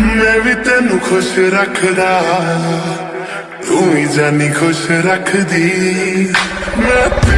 میں بھی تینوں خوش رکھدا توں جانی خوش رکھ دی میں